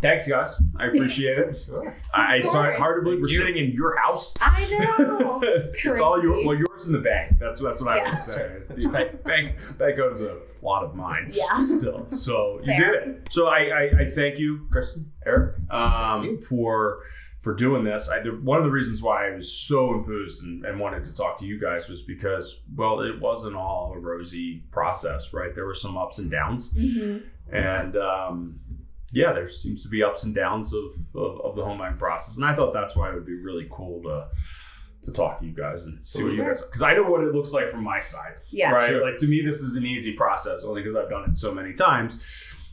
Thanks, guys. I appreciate it. Sure. I, it's hard, hard to believe we're You- sitting in your house. I know. it's all your well, yours in the bank. That's that's what I Yeah. would say. That's right. Bank bank owns a lot of mine. Yeah. Still, so you did it. So I, I I thank you, Kristen, Eric, um, for for doing this. I, the, one of the reasons why I was so enthused and, and wanted to talk to you guys was because well, it wasn't all a rosy process, right? There were some ups and downs, Mhm. and um, yeah, there seems to be ups and downs of, of, of the home buying process, and I thought that's why it would be really cool to to talk to you guys and see what you guys because I know what it looks like from my side, Yeah. right? Sure. Like to me, this is an easy process only because I've done it so many times.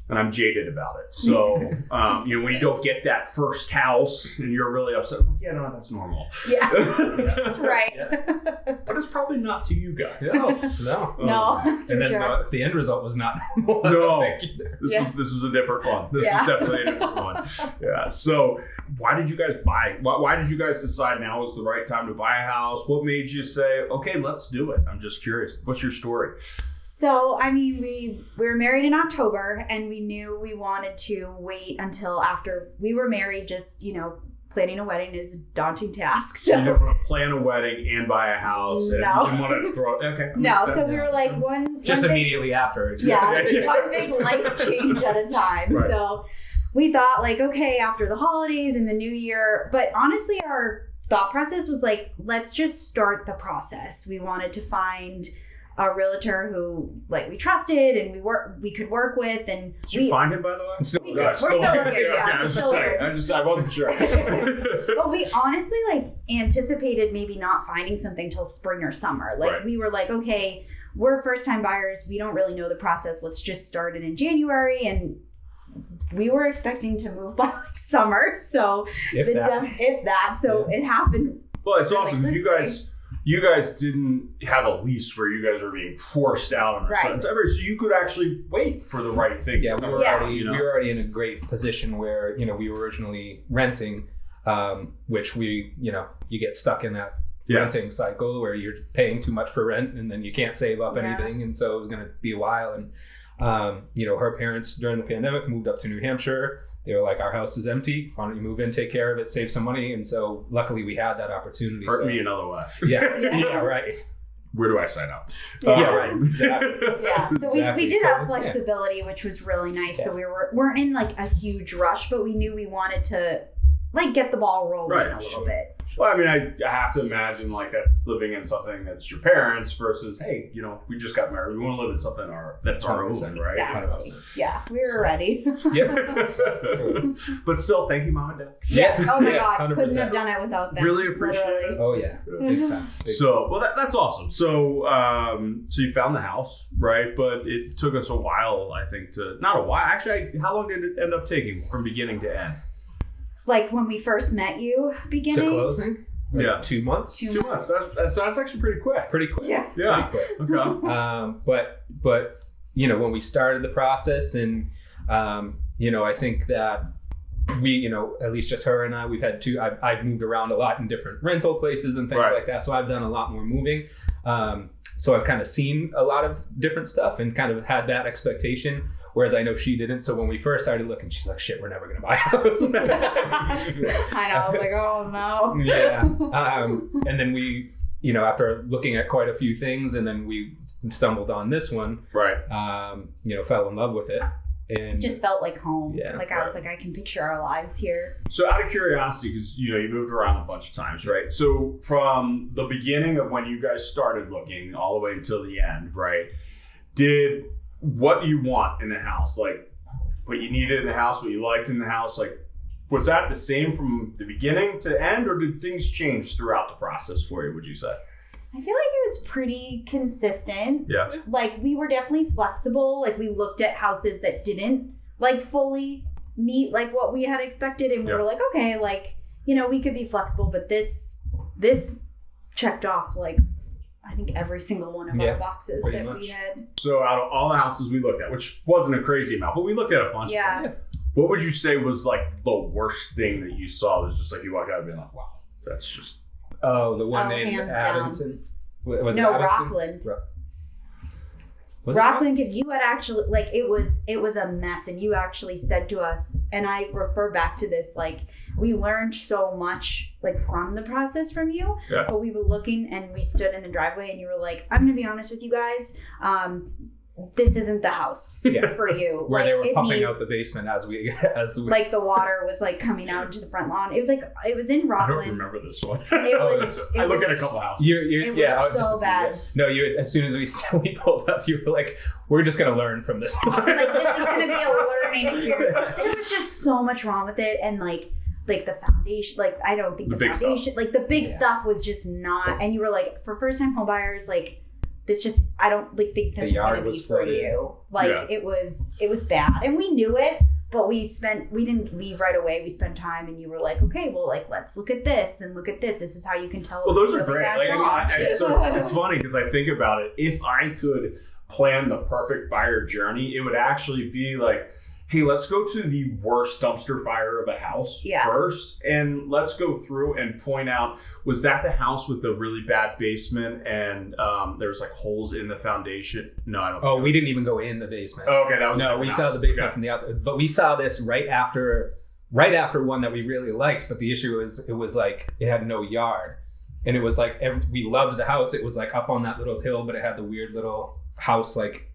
And I'm jaded about it. So, um, you know, when you don't get that first house and you're really upset, I'm like, yeah, no, that's normal. Yeah. Right. but it's probably not to you guys. No, no. no, that's And then sure. the, the end result was not normal. No. I think, either. This Yeah. was this was a different one. This Yeah. was definitely a different one. Yeah. So why did you guys buy? Why, why did you guys decide now was the right time to buy a house? What made you say, okay, let's do it? I'm just curious. What's your story? So, I mean, we we were married in October, and we knew we wanted to wait until after we were married. Just you know, planning a wedding is a daunting task. So So you didn't want to plan a wedding and buy a house and No. you didn't want to throw it. Okay. no, so sense. we were like one Just one big- immediately after. yeah, Yeah. one big life change at a time. Right. So we thought like, okay, after the holidays and the new year, but honestly, our thought process was like, let's just start the process. We wanted to find a realtor who like we trusted and we work we could work with and Did you we find him, by the way? Still- We- Yeah, we're still looking, yeah, okay, I we're was just still saying. I just I wasn't sure. but we honestly like anticipated maybe not finding something till spring or summer. Like Right. we were like, okay, we're first time buyers. We don't really know the process. Let's just start it in January. And we were expecting to move by like summer. So If the that. dem- if that, so it happened. Well, it's Really awesome because you guys, you guys didn't have a lease where you guys were being forced out on a Right. certain time, so you could actually wait for the right thing. Yeah, we were Yeah. already you know? we were already in a great position where you know we were originally renting, um, which we you know you get stuck in that Yeah. renting cycle where you're paying too much for rent and then you can't save up Yeah. anything, and so it was going to be a while. And um, you know her parents during the pandemic moved up to New Hampshire. They were like, "Our house is empty. Why don't you move in, take care of it, save some money?" And so luckily we had that opportunity. hurt so- me another way. Yeah, Yeah. yeah, right. Where do I sign up? Yeah. Yeah, right. Exactly. Yeah. So we, Exactly. we did So, have yeah. flexibility, which was really nice. Yeah. So we were weren't in like a huge rush, but we knew we wanted to like get the ball rolling Right, a little sure. bit. Well, I mean, I, I have to imagine like that's living in something that's your parents versus, hey, you know, we just got married. We want to live in something our that's our own, right? Exactly. Yeah, we were ready. Yeah. but still, thank you, mom and dad. Yes. Oh my yes, god, couldn't have done it without them. Really appreciate literally. Oh yeah, big time. Big So, well, that, that's awesome. So, um, so you found the house, right? But it took us a while, I think, to not a while. Actually, I, how long did it end up taking from beginning to end? Like when we first met you, beginning. to beginning. closing. Like Yeah. two months. Two Two months. That's, that's that's actually pretty quick. Pretty quick. Yeah. Yeah. Pretty quick. Okay. Um, but but you know when we started the process and um, you know I think that we you know at least just her and I we've had two I've, I've moved around a lot in different rental places and things Right. like that so I've done a lot more moving um, so I've kind of seen a lot of different stuff and kind of had that expectation whereas I know she didn't so when we first started looking she's like shit we're never gonna buy a house I know. I was like, oh no. yeah um, and then we you know after looking at quite a few things and then we stumbled on this one Right. um, you know, fell in love with it. And Just felt like home. Yeah, like I was like, I can picture our lives here. So, out of curiosity, because you know you moved around a bunch of times, right? So, from the beginning of when you guys started looking all the way until the end, right? Did what you want in the house, like what you needed in the house, what you liked in the house, like was that the same from the beginning to end, or did things change throughout the process for you? Would you say? I feel like it was pretty consistent. Yeah. Like we were definitely flexible. Like we looked at houses that didn't like fully meet like what we had expected, and we Yeah. were like, okay, like you know, we could be flexible, but this this checked off like I think every single one of Yeah, our boxes that much. we had. So, out of all the houses we looked at, which wasn't a crazy amount, but we looked at a bunch. of them, Yeah. What would you say was like the worst thing that you saw? Was just like you walk out and being like, "Wow, that's just oh, the one Oh, in hands down. Abington. Was it no, Abington? Rockland. Was Rockland, because you had actually like it was it was a mess, and you actually said to us, and I refer back to this like we learned so much like from the process from you. Yeah. But we were looking and we stood in the driveway, and you were like, "I'm gonna be honest with you guys, um, this isn't the house Yeah. for you." where like, they were it pumping out the basement as we as we Like the water was like coming out into the front lawn. It was like it was in I don't remember this one. It was. It I look was, at a couple houses. You're, you're, It yeah, I so just bad. yeah. No, you. As soon as we we pulled up, you were like, "We're just gonna learn from this." like this is gonna be a learning experience. There was just so much wrong with it, and like like the foundation, like I don't think The the, big stuff. foundation, like the big Yeah. stuff was just not. And you were like, for first time homebuyers like this just I don't like think The this is yard gonna be was for flooded. you. Like Yeah. it was it was bad, and we knew it. But we spent, we didn't leave right away. We spent time, and you were like, okay, well, like, let's look at this and look at this. This is how you can tell. Well, those are really great. Like, I mean. I, I, so it's, it's funny because I think about it. If I could plan the perfect buyer journey, it would actually be like, hey, let's go to the worst dumpster fire of a house Yeah. first, and let's go through and point out was that the house with the really bad basement and um, there's like holes in the foundation? No, I don't. oh, think we didn't even go in the basement. Oh, okay, that was no, we house. saw the basement Okay. from the outside, but we saw this right after, right after one that we really liked. But the issue is, it was like it had no yard, and it was like every, we loved the house. It was like up on that little hill, but it had the weird little house like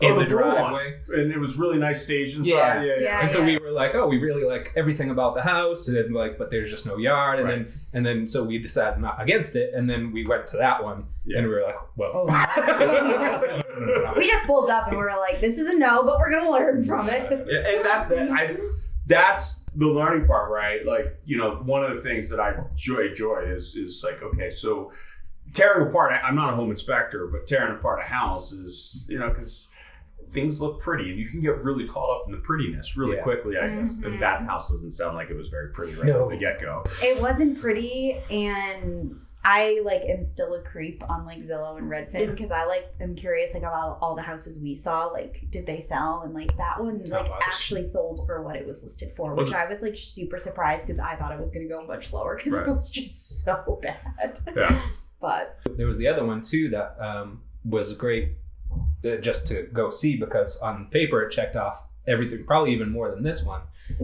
in Oh, the, the blue one. driveway. and it was really nice stage inside. Yeah. Yeah, yeah. Yeah. And so we were like, oh, we really like everything about the house, and like, but there's just no yard, and Right. then and then so we decided not against it, and then we went to that one, Yeah. and we were like, well, oh, we just pulled up and we were like, this is a no, but we're gonna learn from it. Yeah, and that, that I that's the learning part, right? Like you know, one of the things that I joy joy is is like okay, so tearing apart. I, I'm not a home inspector, but tearing apart a house is you know because things look pretty and you can get really caught up in the prettiness really Yeah. quickly. I guess Mhm. and that house doesn't sound like it was very pretty right No. from the get go. It wasn't pretty, and I like am still a creep on like Zillow and Redfin because I like am curious like about all the houses we saw. Like, did they sell? And like that one like much? actually sold for what it was listed for, Was which it- I was like super surprised because I thought it was gonna go much lower because Right. it was just so bad. Yeah, But there was the other one too that um, was great just to go see because on paper it checked off everything, probably even more than this one,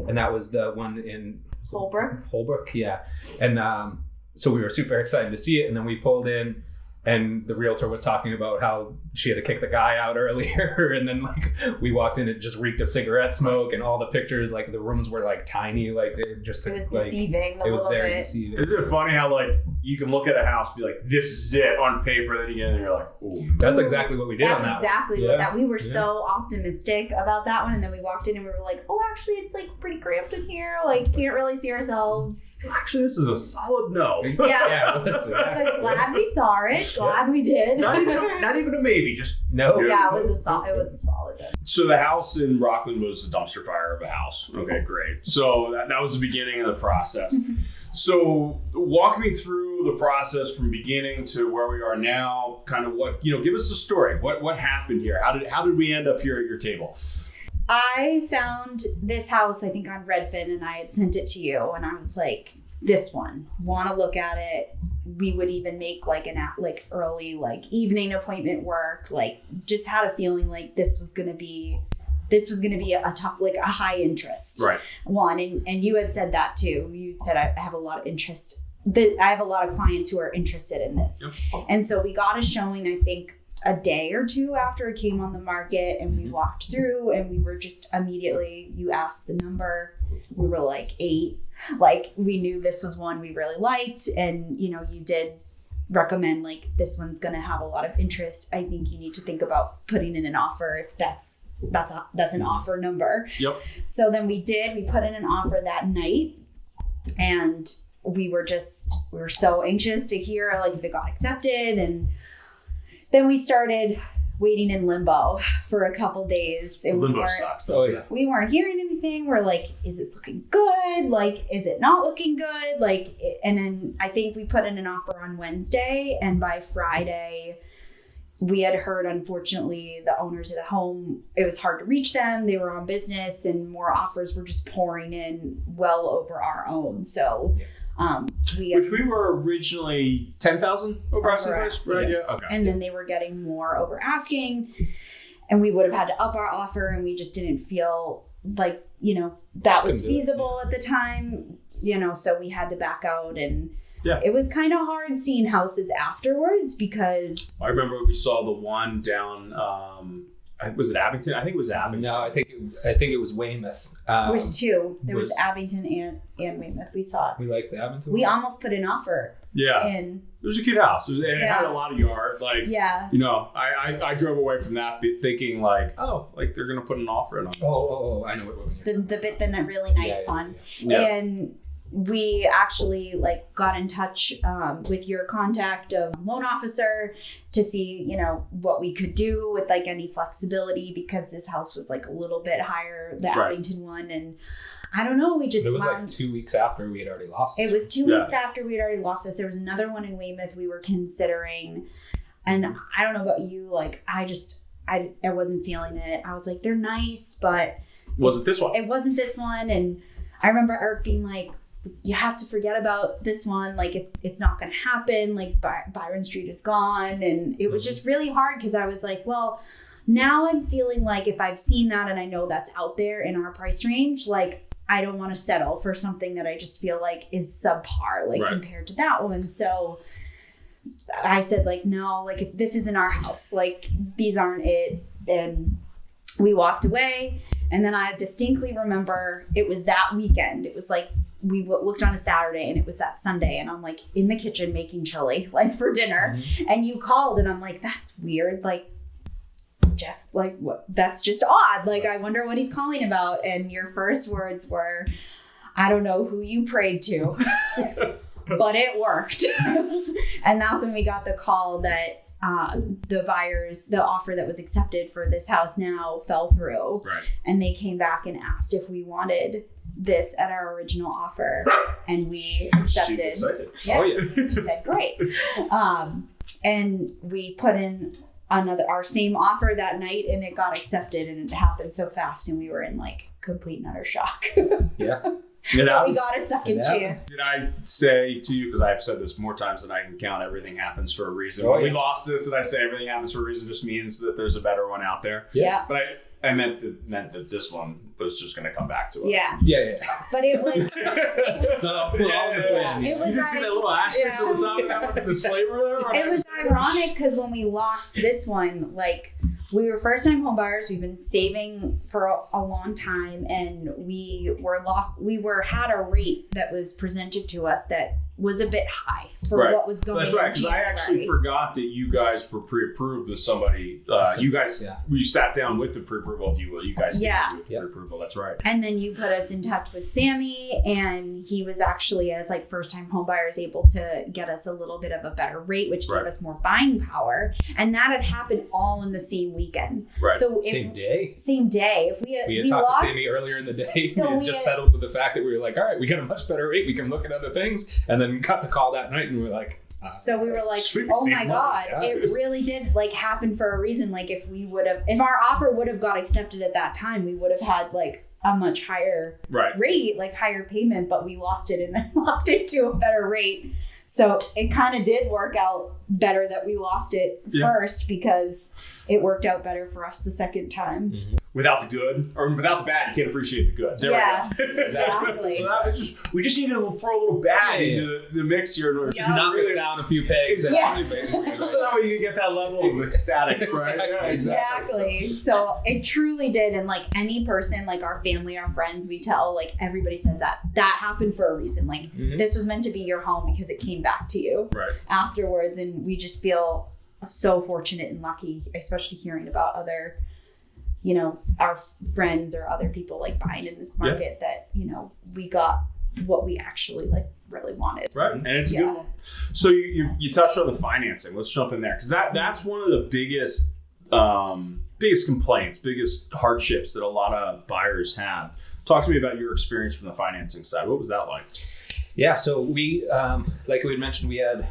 and that was the one in Holbrook. Holbrook, yeah, and um, so we were super excited to see it, and then we pulled in. And the realtor was talking about how she had to kick the guy out earlier, and then like we walked in, it just reeked of cigarette smoke, and all the pictures, like the rooms were like tiny, like they just It was like deceiving a it was little very bit. deceiving. isn't it funny how like you can look at a house and be like this is it on paper, then you get in and you're like, ooh. That's exactly what we did That's on that. one. exactly Yeah. what that we were Yeah. so optimistic about that one, and then we walked in and we were like, "Oh, actually, it's like pretty cramped in here. Like, can't really see ourselves." Actually, this is a solid no. Yeah. yeah, it was, But glad we saw it. Glad we did. not, even a, not even a maybe, just no, yeah, it was a sol- it was a solid. one. So the house in Rockland was a dumpster fire of a house. Okay, great. So that, that was the beginning of the process. so walk me through the process from beginning to where we are now. Kind of what you know. Give us the story. What what happened here? How did how did we end up here at your table? I found this house, I think, on Redfin, and I had sent it to you, and I was like, "This one, want to look at it." We would even make like an like early like evening appointment work. Like, just had a feeling like this was gonna be, this was gonna be a, a tough like a high interest Right. one, and and you had said that too. You said I have a lot of interest. That I have a lot of clients who are interested in this, and so we got a showing. I think a day or two after it came on the market and we mm-hmm. walked through and we were just immediately you asked the number. We were like eight. Like we knew this was one we really liked and you know you did recommend like this one's going to have a lot of interest. I think you need to think about putting in an offer if that's that's a, that's an offer number. Yep. so then we did. We put in an offer that night and we were just we were so anxious to hear like if it got accepted and then we started waiting in limbo for a couple days and we Limbo weren't sucks. Oh yeah. we weren't hearing anything we're like is this looking good like is it not looking good like and then i think we put in an offer on wednesday and by friday we had heard unfortunately the owners of the home it was hard to reach them they were on business and more offers were just pouring in well over our own so Yeah. Um we Which we were originally ten thousand over asking price, right? Yeah. Okay. and then they were getting more over asking and we would have had to up our offer and we just didn't feel like you know that was Couldn't feasible at the time you know so we had to back out and Yeah. it was kind of hard seeing houses afterwards because I remember we saw the one down. Um, I- was it Abington? I think it was Abington. No, I think it, I think it was Weymouth. Um, there was two there was, was- abington and and weymouth we saw it we liked the Abington. we one? almost put an offer yeah, in it was a cute house, It was- and it had a lot of yards. Like yeah you know, I, I I drove away from that thinking like, oh, like they're gonna put an offer in on. this. Oh, oh, oh, I know what one you're the, the bit the really nice Yeah, yeah, one Yeah. and we actually like got in touch um, with your contact of loan officer to see you know what we could do with like any flexibility because this house was like a little bit higher the Right. abington one and i don't know we just It was like two weeks after we had already lost. it was two Yeah. weeks after we had already lost this there was another one in weymouth we were considering and i don't know about you like i just i, I wasn't feeling it i was like they're nice but Was it this one? it wasn't this one and i remember eric being like you have to forget about this one like it, it's not going to happen like By- byron street is gone and it was mm-hmm. just really hard because i was like well now i'm feeling like if i've seen that and i know that's out there in our price range like i don't want to settle for something that i just feel like is subpar like Right. compared to that one so i said like no like this isn't our house like these aren't it and we walked away and then I distinctly remember it was that weekend. It was like we looked on a Saturday and it was that Sunday. And I'm like in the kitchen making chili, like for dinner. And you called and I'm like, that's weird. Like, Jeff, like, what? That's just odd. Like, I wonder what he's calling about. And your first words were, I don't know who you prayed to, but it worked. and that's when we got the call that um, the buyers, the offer that was accepted for this house now fell through Right. and they came back and asked if we wanted this at our original offer and we accepted. She's accepted excited. Yeah. Oh yeah. she said great um, and we put in another our same offer that night and it got accepted and it happened so fast and we were in like complete and utter shock Yeah. Did we got a second Yeah. chance did I say to you because I've said this more times than I can count? Everything happens for a reason. Oh, when we lost this, and I say everything happens for a reason, just means that there's a better one out there. yeah But I, I meant that meant that this one was just going to come back to us. Yeah. Yeah, yeah. but it was So I'll put all the Yeah, plan. It was you didn't see that little asterisk yeah. on the top of that one, this flavor there? it was ironic because when we lost this one, like we were first time home buyers, we've been saving for a, a long time, and we were locked. We were had a rate that was presented to us that was a bit high for Right. what was going. On. That's right, because I actually forgot that you guys were pre-approved with somebody. Uh, Awesome. you guys, Yeah. we sat down with the pre-approval, if you will. You guys, Yeah. in with Yeah. pre-approval. That's right. And then you put us in touch with Sammy, and he was actually, as like first time home buyers, able to get us a little bit of a better rate, which Right. gave us more buying power. And that had happened all in the same weekend. Right. So if, Same day. same day. If we We had we talked lost, to Sammy earlier in the day. So we had we just had- settled with the fact that we were like, all right, we got a much better rate. We can look at other things. And then got the call that night and we are like, uh, So we were like, Sweet, oh my god, yeah. it really did like happen for a reason. Like if we would have, if our offer would have got accepted at that time, we would have had like a much higher Right. rate, like higher payment, but we lost it and then locked into a better rate. So it kind of did work out better that we lost it Yeah. first because it worked out better for us the second time. Without the good or without the bad, you can't appreciate the good. There Yeah, we go. exactly. so that was just we just needed to throw a little bad Yeah, yeah. into the, the mix here. and just knock us down a few pegs. Yeah. Just so that way you can get that level of ecstatic, right? Yeah, Exactly. So it truly did. And like any person, like our family, our friends, we tell, like everybody says that that happened for a reason. Like Mhm. this was meant to be your home because it came back to you Right. afterwards. And we just feel so fortunate and lucky, especially hearing about other, you know, our friends or other people like buying in this Yeah. market that, you know, we got what we actually like really wanted. Right, and it's a Yeah. good one. So you, you you touched on the financing. Let's jump in there because that that's one of the biggest um, biggest complaints, biggest hardships that a lot of buyers have. Talk to me about your experience from the financing side. What was that like? Yeah, so we, um, like we had mentioned, we had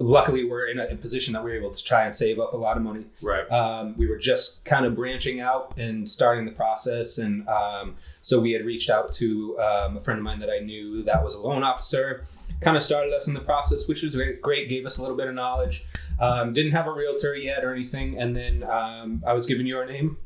luckily we're in a, position that we are able to try and save up a lot of money. Right. Um, we were just kind of branching out and starting the process, and um, so we had reached out to um, a friend of mine that I knew that was a loan officer. Kind of started us in the process, which was great. great gave us a little bit of knowledge. Um, didn't have a realtor yet or anything, and then um, I was given your name,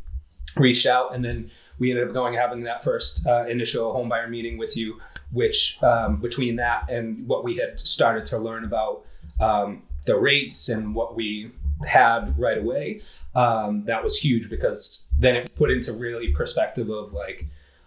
reached out, and then we ended up going having that first uh, initial home buyer meeting with you. Which um, between that and what we had started to learn about um, the rates and what we had right away, um, that was huge because then it put into really perspective of like,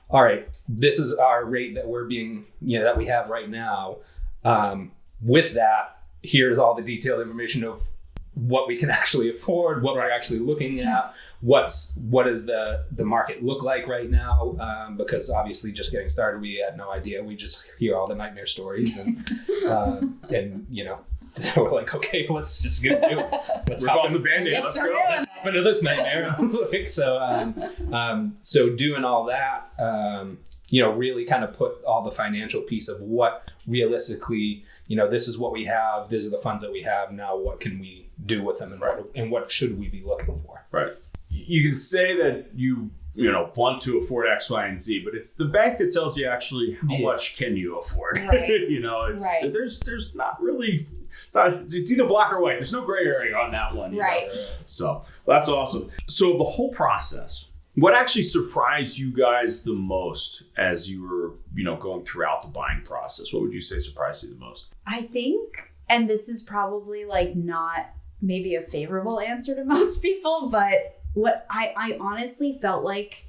all right, this is our rate that we're being, you know, that we have right now. Um, with that, here's all the detailed information of what we can actually afford, what we're actually looking at, what's what does the the market look like right now? Um, because obviously, just getting started, we had no idea. We just hear all the nightmare stories, and uh, and you know, we're like, okay, let's just get do it. Let's Rip hop off in- the band-aid. Let's go. Let's start go. doing hop into this nightmare. like, so, um, um, so doing all that, um, you know, really kind of put all the financial piece of what realistically, you know, this is what we have. These are the funds that we have. Now, what can we do with them, and what and what should we be looking for? Right. You can say that you you know want to afford X, Y, and Z, but it's the bank that tells you actually how Yeah. much can you afford. Right. you know, it's Right. there's there's not really it's not it's either black or white. There's no gray area on that one. you know? Right. So that's awesome. So the whole process, what actually surprised you guys the most as you were, you know, going throughout the buying process? What would you say surprised you the most? I think, and this is probably like not maybe a favorable answer to most people, but what I, I honestly felt like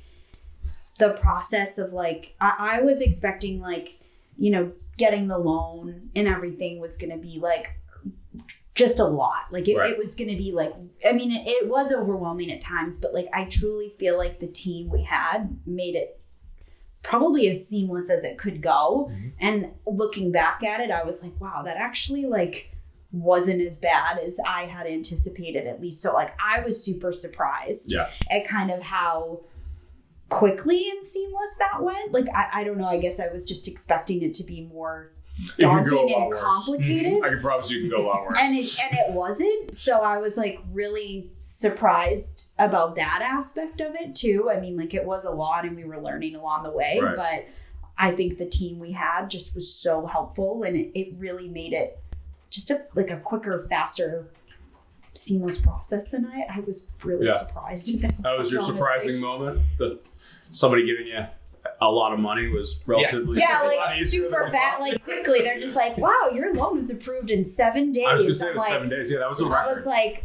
the process of like, I, I was expecting like, you know, getting the loan and everything was going to be like just a lot. Like it, Right. it was going to be like, I mean, it, it was overwhelming at times, but like I truly feel like the team we had made it probably as seamless as it could go. Mm-hmm. And looking back at it, I was like, wow, that actually like wasn't as bad as I had anticipated at least. So like I was super surprised Yeah. at kind of how quickly and seamless that went. Like I, I don't know, I guess I was just expecting it to be more It could go daunting and worse. complicated. Mm-hmm. I can promise you can go a lot worse. And it, and it wasn't. So I was like really surprised about that aspect of it too. I mean, like it was a lot and we were learning along the way, Right. but I think the team we had just was so helpful and it, it really made it just a like a quicker, faster, seamless process than I I was really Yeah. surprised at that. That was your honestly. surprising moment that somebody giving you a lot of money was relatively Yeah, was a lot like super than fat, like quickly. They're just like, wow, your loan was approved in seven days. I was gonna say it was like, seven days. Yeah, that was a I record. was like,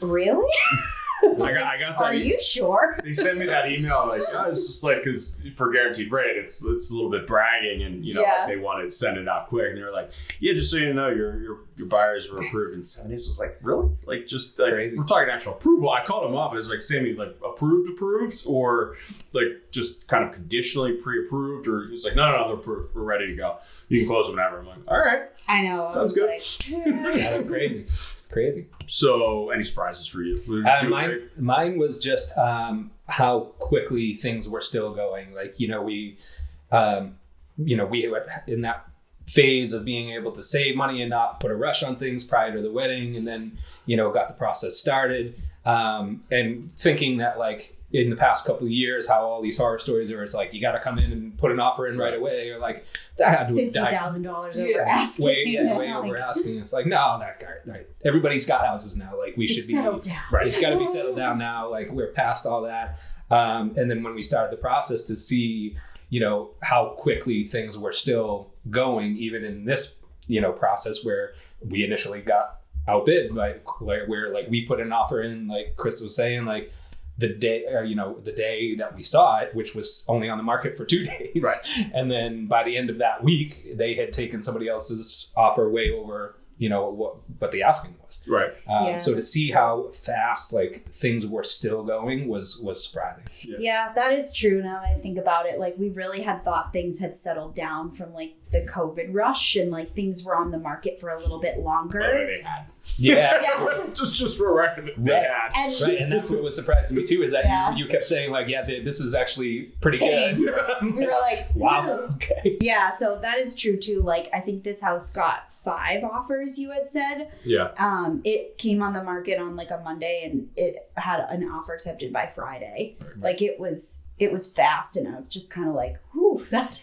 really? I got I got that. Are you sure? they sent me that email like oh, it's just like because for guaranteed rate it's it's a little bit bragging and you know Yeah. like they wanted to send it out quick and they were like yeah just so you know your your, your buyers were approved in seven days I was like really like just like Crazy. we're talking actual approval I called them up I was like Sammy like approved approved or like just kind of conditionally pre-approved or he's like no no no they're approved we're ready to go you can close whenever I'm like all right I know. Sounds was good. Like, Yeah, crazy. Crazy. so any surprises for you Uh, you mine, mine was just um, how quickly things were still going. Like you know, we, um, you know, we were in that phase of being able to save money and not put a rush on things prior to the wedding, and then you know, got the process started, um, and thinking that like in the past couple of years, how all these horror stories are, it's like you got to come in and put an offer in right away, or like that had to have Fifty died thousand dollars over yeah, asking. way, yeah, way Like, over asking. It's like, no, that guy, right. everybody's got houses now. Like we should be settled down. Right. It's got to be settled down now. Like we're past all that. Um, and then when we started the process to see, you know, how quickly things were still going, even in this, you know, process where we initially got outbid, like, like where like we put an offer in, like Chris was saying, like the day, or, you know, the day that we saw it, which was only on the market for two days, Right. and then by the end of that week, they had taken somebody else's offer way over, you know, what what the asking was. right Um, Yeah. So to see how fast like things were still going was was surprising. Yeah, that is true. Now that I think about it, like we really had thought things had settled down from like the COVID rush, and like things were on the market for a little bit By the longer. they had Yeah. Yeah. just just for a record they Right. had And Right, and that's what was surprising me too is that Yeah. you, you kept saying like, yeah, th- this is actually pretty Tame. good. we were like, wow. Okay. Yeah, so that is true too. Like, I think this house got five offers you had said. Yeah. Um, Um, it came on the market on like a Monday and it had an offer accepted by Friday. Like it was it was fast and I was just kind of like, whew, that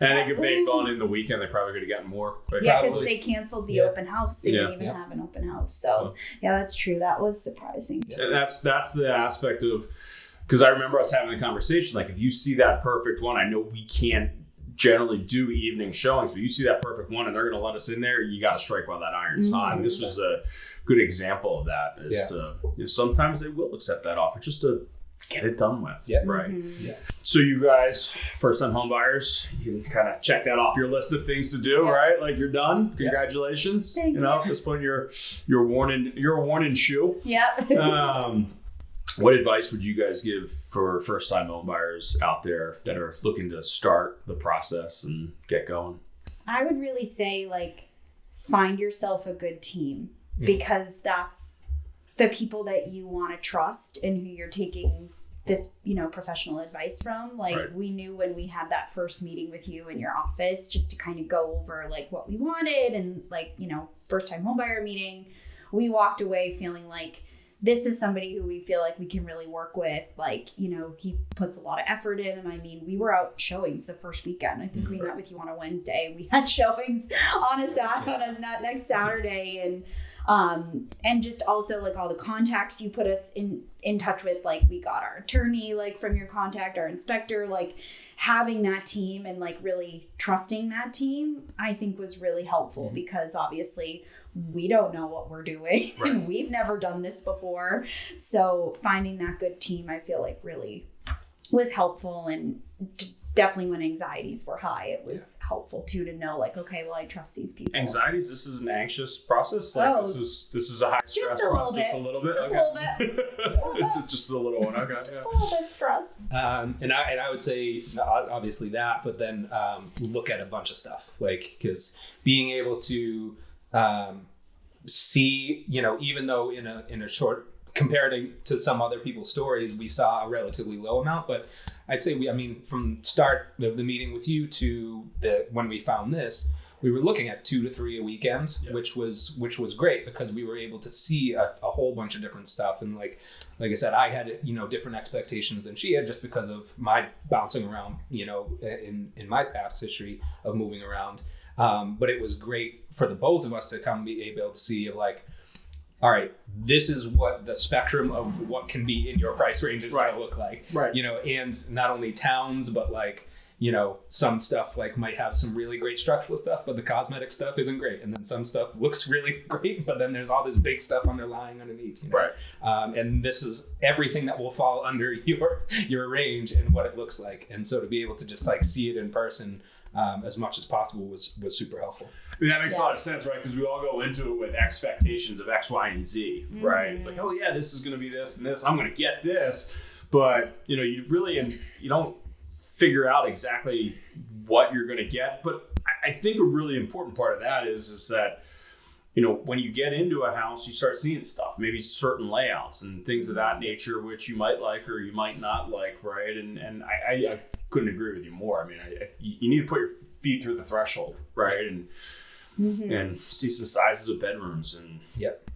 And I think if they'd gone in the weekend, they probably could have gotten more. quicker. yeah, because they canceled the Yeah. open house. They Yeah. didn't even Yeah. have an open house. So yeah, that's true. That was surprising. And that's that's the aspect of because I remember us having the conversation. Like, if you see that perfect one, I know we can't generally do evening showings, but you see that perfect one, and they're going to let us in there. You got to strike while that iron's hot. And this was a good example of that. Is Yeah. uh, you know, sometimes they will accept that offer just to get it done with. Yeah. Right. Mhm. So you guys, first time home buyers, you can kind of check that off your list of things to do, Yeah. right? Like you're done. Yeah. Congratulations. Thank you know, at this point you're you're worn in you're a worn in shoe. Yep. Um, what advice would you guys give for first time home buyers out there that are looking to start the process and get going? I would really say like find yourself a good team Mm. because that's the people that you want to trust and who you're taking this you know professional advice from like Right. we knew when we had that first meeting with you in your office just to kind of go over like what we wanted and like you know first time homebuyer meeting we walked away feeling like this is somebody who we feel like we can really work with like you know he puts a lot of effort in. And i mean we were out showings the first weekend. I think we met with you on a wednesday. We had showings on a sat on a that next saturday. And um and just also like all the contacts you put us in in touch with like we got our attorney like from your contact our inspector like having that team and like really trusting that team i think was really helpful because obviously we don't know what we're doing Right. and we've never done this before so finding that good team i feel like really was helpful and d- definitely when anxieties were high it was helpful too to know like okay well i trust these people Anxieties. This is an anxious process. Like Oh. this is this is a high stress a little process. Just a little bit. Just a okay. little bit. Just- just a little one. Okay. Yeah. a little bit stressed Um, and I and I would say obviously that, but then um, look at a bunch of stuff like because being able to um, see, you know, even though in a in a short comparing to some other people's stories, we saw a relatively low amount, but I'd say we, I mean, from start of the meeting with you to the when we found this, we were looking at two to three a weekend, Yeah. which was which was great because we were able to see a, a whole bunch of different stuff and like like I said, I had you know different expectations than she had just because of my bouncing around, you know, in in my past history of moving around. Um, but it was great for the both of us to come be able to see of like, all right, this is what the spectrum of what can be in your price range is Right. going to look like, Right. You know, and not only towns, but like you know, some stuff like might have some really great structural stuff, but the cosmetic stuff isn't great, and then some stuff looks really great, but then there's all this big stuff underlying underneath. You know? Right. um, and this is everything that will fall under your your range and what it looks like and so to be able to just like see it in person um, as much as possible was was super helpful I mean, that makes a lot of sense, right? Because we all go into it with expectations of X, Y, and Z, right? Like, oh yeah, this is going to be this and this. I'm going to get this, but you know, you really and you don't figure out exactly what you're going to get. But I- I think a really important part of that is is that you know when you get into a house, you start seeing stuff, maybe certain layouts and things of that nature, which you might like or you might not like, right? And and I, I, I couldn't agree with you more. I mean, I, I, you need to put your feet through the threshold, right? And and see some sizes of bedrooms and yep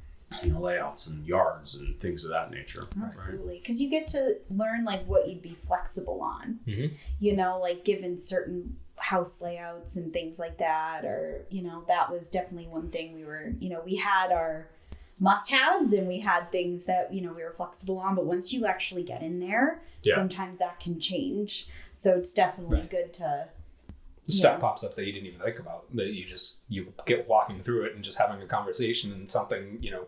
you know layouts and yards and things of that nature. Absolutely, because you get to learn like what you'd be flexible on. Mhm. You know, like given certain house layouts and things like that, or you know, that was definitely one thing we were. You know, we had our must-haves and we had things that you know we were flexible on. But once you actually get in there, Yeah. sometimes that can change. So it's definitely Right. good to. stuff Yeah. pops up that you didn't even think about that you just you get walking through it and just having a conversation and something you know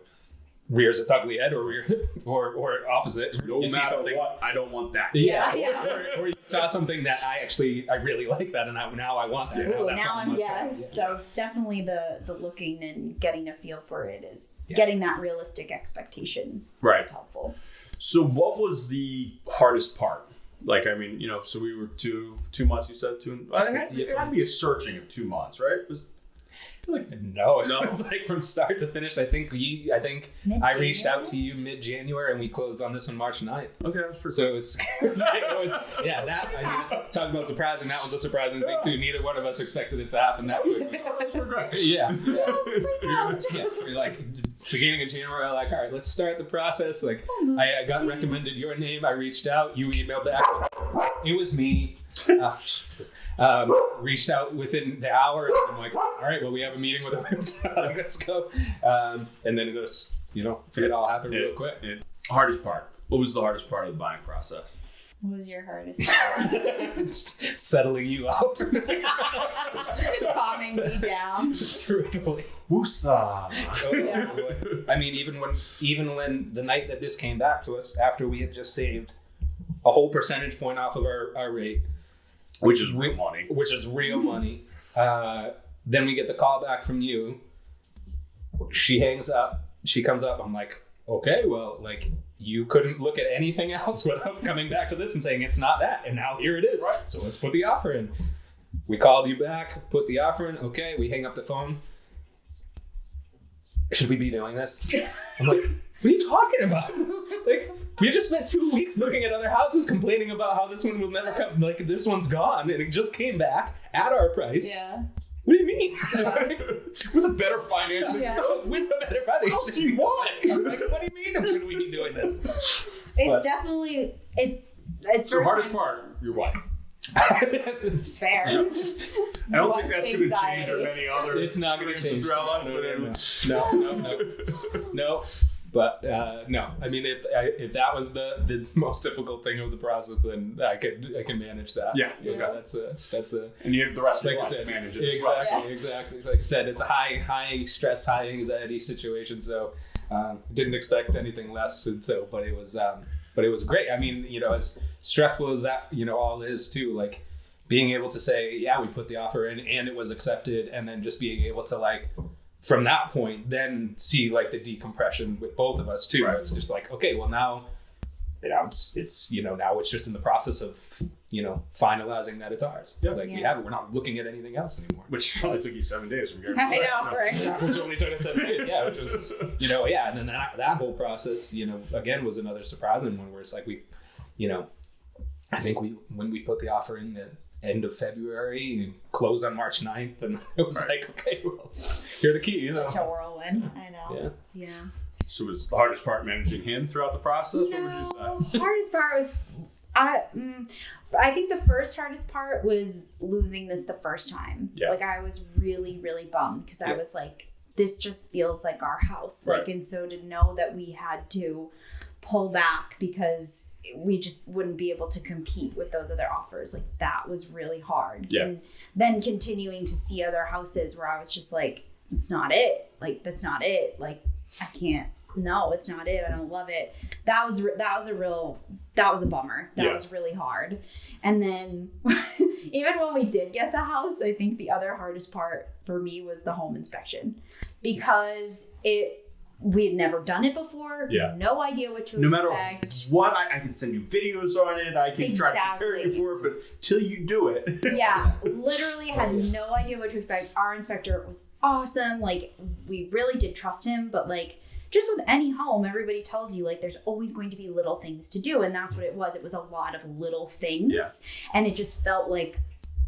rears its ugly head or rear, or or opposite No You matter something- what, I don't want that. yeah, Yeah, yeah. Or, or you saw something that I actually I really like that and I, now I want that Ooh, that's now I'm must-have. yeah. So definitely the the looking and getting a feel for it is Yeah. getting that realistic expectation Right. is helpful. So, what was the hardest part? Like, I mean, you know, so we were two two months. You said two. I think it had to be a searching of two months, right? Was- Like, no, it No. was like from start to finish. I think we, I think I reached out to you mid January and we closed on this on March 9th. Okay, that's pretty. So it was, it was, it was yeah, that, I mean, talking about surprising, that was a surprising thing too. Neither one of us expected it to happen that quickly. Congrats. Yeah. That was pretty fast. yeah, we're like beginning of January, like, all right, let's start the process. Like, oh, I, I got recommended your name. I reached out. You emailed back. It was me. Oh, Jesus. Um, reached out within the hour. And I'm like, all right, well, we have a meeting with a like, let's go. Um, and then it was, you know, it all happened real quick. it- hardest part. What was the hardest part of the buying process? What was your hardest? part? Settling you out. Calming me down. Truthfully. Woosah. Oh, Yeah. I mean, even when even when the night that this came back to us, after we had just saved a whole percentage point off of our, our rate, Which is real money. which is real money, uh, then we get the call back from you. She hangs up. She comes up. I'm like, okay, well, like you couldn't look at anything else without coming back to this and saying it's not that, and now here it is. Right. So let's put the offer in. We called you back, put the offer in. Okay, we hang up the phone. Should we be doing this? I'm like, what are you talking about? Like, we just spent two weeks looking at other houses, complaining about how this one will never come. Like, this one's gone, and it just came back at our price. Yeah. What do you mean? With a better financing. Yeah. With a better money. How else do you want? like, what do you mean? Should we be doing this? It's But- definitely it. It's So first hardest time- part, your wife. it's Fair. I don't think that's going to change or many other It's not going to change. throughout life. No, but no, no, no, no, no, no. But uh, no, I mean, if I, if that was the, the most difficult thing of the process, then I could I can manage that. Yeah, know, okay. that's a that's a And you have the rest of like your life to manage it as well. exactly, exactly. Like I said, it's a high high stress, high anxiety situation. So um, didn't expect anything less. And so, but it was um, but it was great. I mean, you know, as stressful as that, you know, all is too. Like being able to say, yeah, we put the offer in and it was accepted, and then just being able to like from that point then see like the decompression with both of us too. Right. It's just like okay, well now. You know, it's it's you know now it's just in the process of you know finalizing that it's ours. Yeah. Like we have it. We're not looking at anything else anymore. Which probably took you seven days from here. I know, right? which only took us seven days. Yeah, which was you know yeah, and then that that whole process you know again was another surprising one where it's like we, you know, I think we when we put the offer in the end of February, close on March 9th, and it was Right. like okay, well, here are the keys. Such a whirlwind. I know. Yeah. Yeah. So was the hardest part managing him throughout the process? What would you No, say? hardest part was I mm, I think the first hardest part was losing this the first time. Yeah. Like I was really really bummed because I was like this just feels like our house. Right. Like and so to know that we had to pull back because we just wouldn't be able to compete with those other offers. Like that was really hard. Yeah. And then continuing to see other houses where I was just like it's not it. Like that's not it. Like I can't no, it's not it. I don't love it. That was that was a real that was a bummer. That Yeah. was really hard. And then even when we did get the house, I think the other hardest part for me was the home inspection because it we had never done it before. Yeah. No idea what to expect. No matter what, I, I can send you videos on it. I can try to prepare you for it, but till you do it, yeah, literally had oh, no idea what to expect. Our inspector was awesome. Like, we really did trust him, but like, just with any home, everybody tells you like there's always going to be little things to do, and that's what it was. It was a lot of little things, Yeah. and it just felt like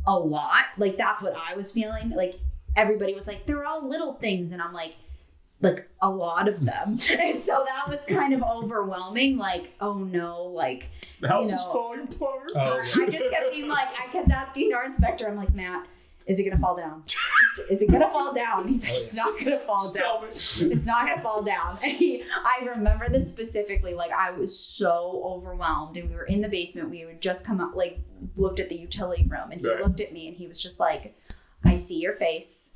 a lot. Like that's what I was feeling. Like everybody was like, they're all little things, and I'm like. Like a lot of hmm. them, and so that was kind of overwhelming. Like, oh no, like the house You is falling apart. Oh, I just kept being like, I kept asking our inspector, I'm like, Matt, is it gonna fall down? Is it gonna fall down? He's like, it's not gonna fall Just down. tell me. It's not gonna fall down. And he, I remember this specifically. Like I was so overwhelmed, and we were in the basement. We would just come up, like looked at the utility room, and he Right. looked at me, and he was just like, "I see your face.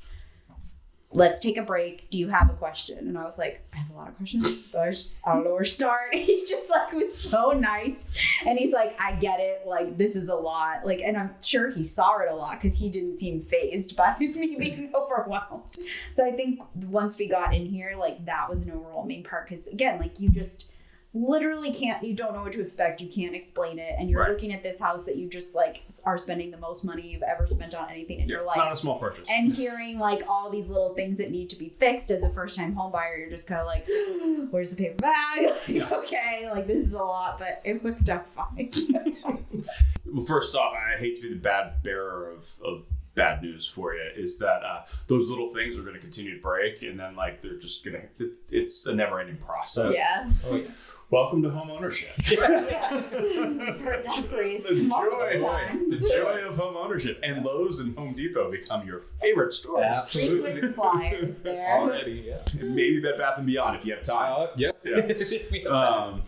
Let's take a break. Do you have a question?" And I was like, "I have a lot of questions, but I, just, I don't know where to start." He just like was so nice, and he's like, "I get it. Like this is a lot. Like, and I'm sure he saw it a lot because he didn't seem phased by me being overwhelmed." So I think once we got in here, like that was an overwhelming part because again, like you just literally can't you don't know what to expect you can't explain it and you're Right. looking at this house that you just like are spending the most money you've ever spent on anything in Yeah, your it's not a small purchase. and hearing like all these little things that need to be fixed as a first time home buyer, you're just kind of like, where's the paper bag? Like, Yeah. Okay, like this is a lot, but it worked out fine. Well, first off, I hate to be the bad bearer of, of bad news for you. Is that uh, those little things are going to continue to break, and then like they're just going to. It, it's a never-ending process. yeah. Oh yeah. Welcome to home ownership. yes. Heard that phrase the multiple joy, times. the joy of home ownership, and Lowe's and Home Depot become your favorite stores. Absolutely. Frequent flyers there. Already, yeah. And maybe Bed Bath and Beyond if you have time. Uh, yep. Yeah. We have time. Um,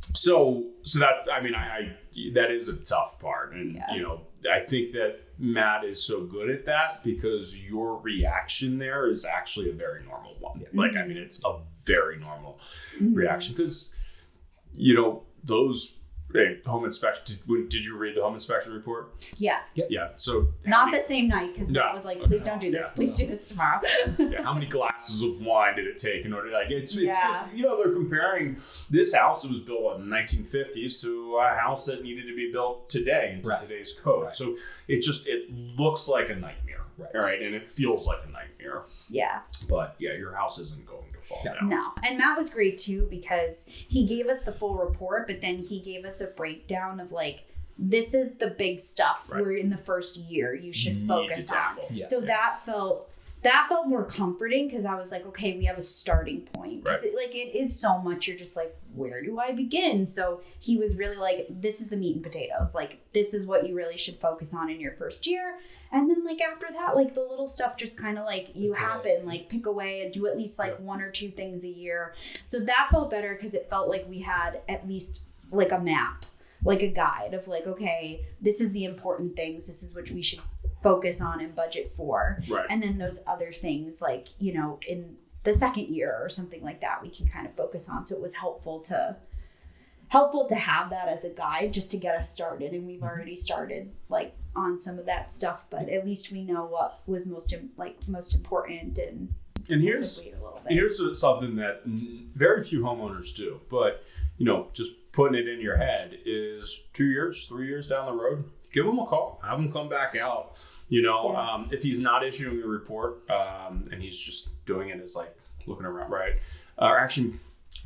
so so that I mean I, I that is a tough part, and Yeah. you know I think that Matt is so good at that because your reaction there is actually a very normal one. Like I mean it's a very normal Mhm. reaction because you know those hey, home inspection. Did, did you read the home inspection report? Yeah. Yeah. So Not many- the same night because No. Matt was like, please don't do this. Yeah. Please do this tomorrow. yeah, how many glasses of wine did it take in order like it's, it's Yeah. 'cause, you know they're comparing this house that was built in the 1950s to a house that needed to be built today into Right. today's code Right. so it just it looks like a nightmare Right. right and it feels like a nightmare yeah. but yeah your house isn't going to fall Yeah. down No. And Matt was great too because he gave us the full report, but then he gave us a breakdown of like, this is the big stuff Right. we're in the first year you should Need to focus on. Yeah. So that felt that felt more comforting because I was like, okay, we have a starting point. Because Right. it, like it is so much. You're just like, where do I begin? So he was really like, this is the meat and potatoes. Like this is what you really should focus on in your first year. And then like after that, like the little stuff just kind of like you happen, like pick away and do at least like Yeah. one or two things a year. So that felt better because it felt like we had at least like a map, like a guide of like, okay, this is the important things. This is what we should focus on and budget for. Right. And then those other things like you know in the second year or something like that we can kind of focus on. So it was helpful to helpful to have that as a guide just to get us started. And we've mm-hmm. already started like on some of that stuff but at least we know what was most like most important and and here's a little bit. Here's something that very few homeowners do, but you know, just putting it in your head is two years, three years down the road, give him a call, have him come back out. You know, Yeah. um, if he's not issuing a report um, and he's just doing it as like looking around, right? Uh, or actually,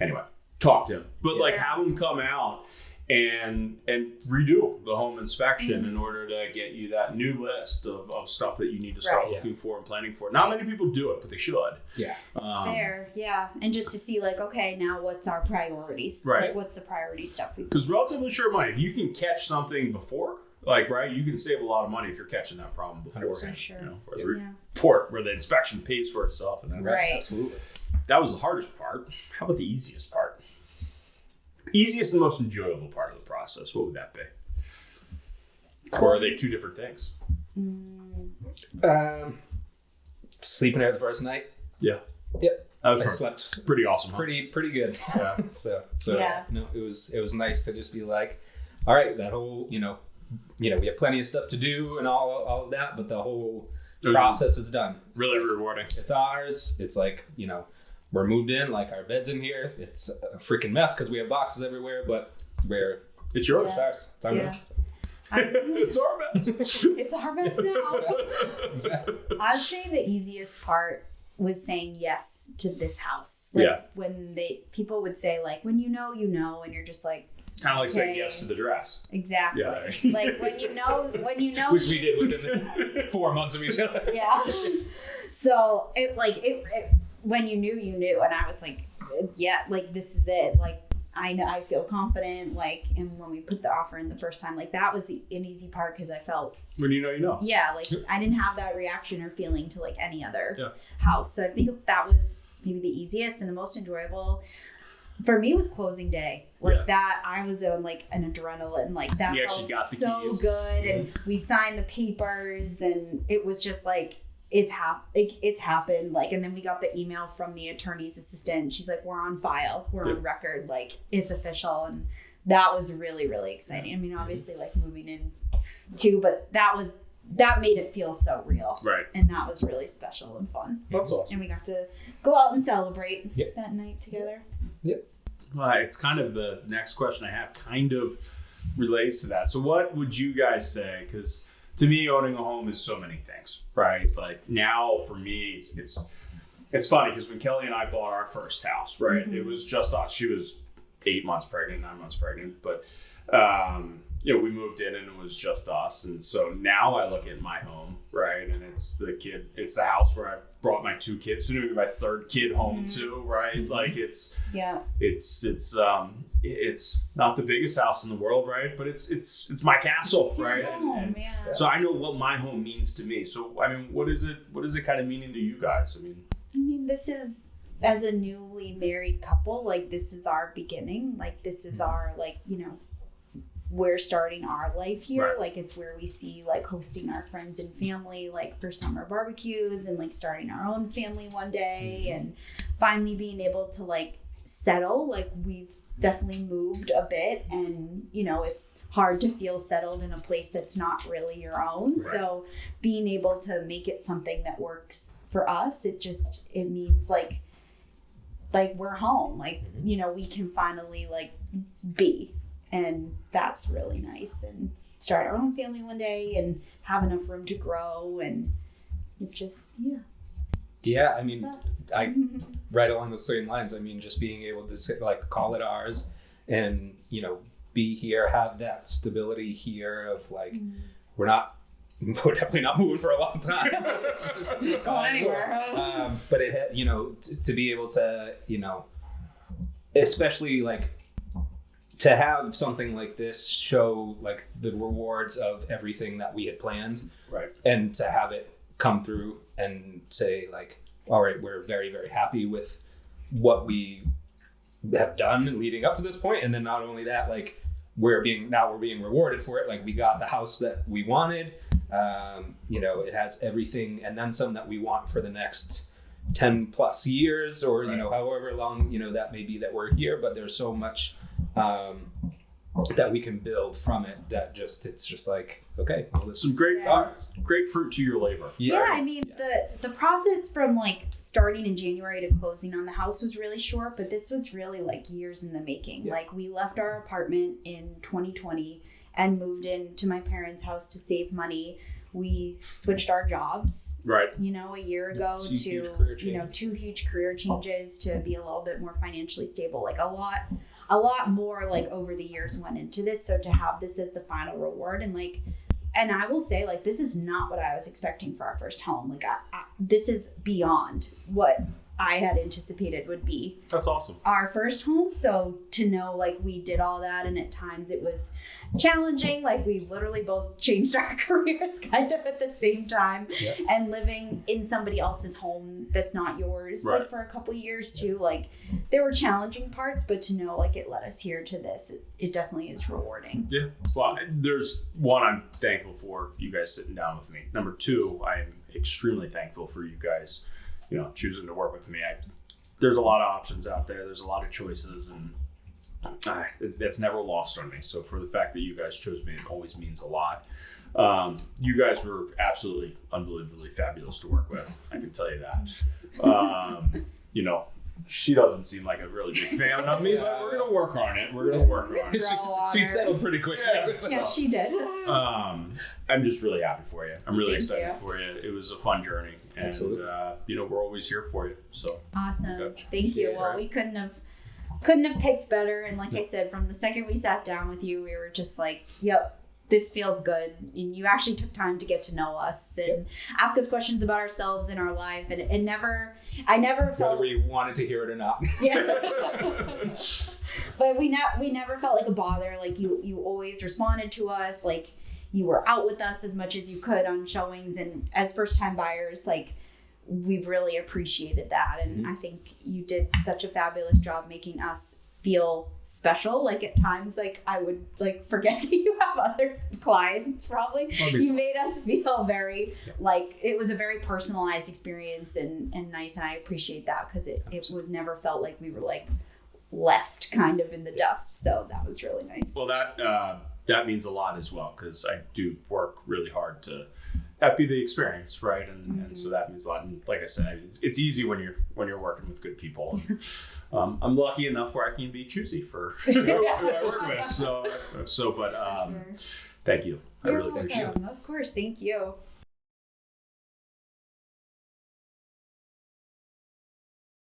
anyway, talk to him, but like have him come out and and redo the home inspection Mm-hmm. in order to get you that new list of, of stuff that you need to start Right. looking for and planning for. Not many people do it, but they should. Yeah. it's Um, fair yeah and just to see like okay now what's our priorities Right. like what's the priority stuff Because relatively short money, if you can catch something before, like right, you can save a lot of money if you're catching that problem before. 100%. Sure. You know, where Yeah. the yeah report where the inspection pays for itself, and that's Right. Absolutely. that was the hardest part. How about the easiest part? Easiest and most enjoyable part of the process. What would that be? Or are they two different things? Um, sleeping there the first night. Yeah. Yep. That was I pretty, slept pretty awesome. Huh? pretty pretty good. Yeah. so so Yeah. no, it was it was nice to just be like, all right, that whole you know, you know, we have plenty of stuff to do and all all of that, but the whole It was process is done. Really rewarding. It's ours. It's like you know, we're moved in, like our bed's in here. It's a freaking mess because we have boxes everywhere, but we're It's yours. it's ours. It's our Yeah. mess. it's our mess. it's our mess now Exactly. I'd say the easiest part was saying yes to this house. Like Yeah. when they people would say like when you know you know and you're just like kind of like saying yes to the dress. exactly. Yeah. like when you know when you know Which we did within four months of each other. yeah. So it like it, it when you knew you knew and I was like yeah like this is it like I know I feel confident like and when we put the offer in the first time like that was an easy part because I felt When you know, you know. yeah like i didn't have that reaction or feeling to like any other Yeah. house so i think that was maybe the easiest and the most enjoyable for me was closing day. Like Yeah. that i was on like an adrenaline like that You felt actually got the so keys. good. And we signed the papers and it was just like it's hap- like, it's happened like and then we got the email from the attorney's assistant. She's like we're on file. We're Yeah. on record. Like it's official. And that was really really exciting. I mean mm-hmm. obviously like moving in too but that was that made it feel so real. Right. and that was really special and fun. That's awesome. and we got to go out and celebrate that night together well, it's kind of the next question I have kind of relates to that. So, what would you guys say? Because to me, owning a home is so many things, right? Like now, for me, it's it's, it's funny because when Kelly and I bought our first house, right, it was just us. She was eight months pregnant, nine months pregnant, but um, you know, we moved in and it was just us. And so now I look at my home, right, and it's the kid, it's the house where I brought my two kids, soon to be my third kid home mm-hmm. too, right? Mm-hmm. Like it's Yeah. it's it's um it's not the biggest house in the world, right? But it's it's it's my castle, right? And- Oh and man. so I know what my home means to me. So I mean, what is it? What is it kind of meaning to you guys? I mean, I mean, this is as a newly married couple, like this is our beginning. Like this is mm-hmm. our like, you know, we're starting our life here. Right. Like it's where we see like hosting our friends and family like for summer barbecues and like starting our own family one day mm-hmm. and finally being able to like settle. Like we've definitely moved a bit and you know it's hard to feel settled in a place that's not really your own. Right. So being able to make it something that works for us, it just it means like like we're home. Like, mm-hmm. you know, we can finally like be. And that's really nice. And start our own family one day and have enough room to grow and it's just yeah, Yeah, I mean. I right along the same lines. I mean, just being able to say, like call it ours, and you know, be here, have that stability here of like we're not. We're definitely not moving for a long time. Going anywhere. um, but it, had- you know, t- to be able to, you know, especially like to have something like this show like the rewards of everything that we had planned. Right? and to have it come through and say like all right we're very very happy with what we have done leading up to this point. And then not only that like we're being now we're being rewarded for it. Like we got the house that we wanted. Um, you know it has everything and then some that we want for the next 10 plus years or you know however long you know that may be that we're here. But there's so much um, that we can build from it that just it's just like okay well, this Some is great Yeah. ours great fruit to your labor. Yeah, I mean Yeah. the the process from like starting in January to closing on the house was really short, but this was really like years in the making. Yeah. Like we left our apartment in 2020 and moved into my parents' house to save money. We switched our jobs, Right. you know, a year ago Two to you know two huge career changes to be a little bit more financially stable. Like a lot, a lot more like over the years went into this. So to have this as the final reward and like and I will say, like, this is not what I was expecting for our first home. Like, I, I, this is beyond what I had anticipated would be That's awesome. our first home. So to know, like, we did all that, and at times it was challenging. Like, we literally both changed our careers kind of at the same time, Yeah. and living in somebody else's home that's not yours, Right. like, for a couple years too. Like, there were challenging parts, but to know, like, it led us here to this, it, it definitely is rewarding. Yeah. Well, there's one I'm thankful for you guys sitting down with me. Number two, I am extremely thankful for you guys, you know, choosing to work with me. I, there's a lot of options out there. There's a lot of choices, and it, that's never lost on me. So for the fact that you guys chose me, it always means a lot. Um, you guys were absolutely unbelievably fabulous to work with. I can tell you that. Um, you know, she doesn't seem like a really big fan of me, but we're gonna work on it. We're gonna work on it. she, she settled pretty quick. Yeah. Yeah, she did. Um, I'm just really happy for you. I'm really Thank excited you. for you. It was a fun journey, and uh, you know we're always here for you. So Awesome. Gotcha. Thank you. Yeah. Well, we couldn't have couldn't have picked better. And like I said, from the second we sat down with you, we were just like, "Yep, this feels good." And you actually took time to get to know us and ask us questions about ourselves and our life. And it never, I never Whether felt, we wanted to hear it or not. yeah. but we ne- we never felt like a bother. Like you, you always responded to us. Like you were out with us as much as you could on showings. And as first time buyers, like we've really appreciated that. And mm-hmm. I think you did such a fabulous job making us feel special. Like at times, like I would like forget that you have other clients. Probably you made us feel very like it was a very personalized experience and and nice. And I appreciate that because it it was never felt like we were like left kind of in the dust. So that was really nice. well, that uh, that means a lot as well because I do work really hard to that be the experience, right? And, and so that means a lot. And like I said, it's, it's easy when you're when you're working with good people. And, um, I'm lucky enough where I can be choosy for you know, who I work with. So so, but um, thank you. I You're really appreciate it. Of course, thank you.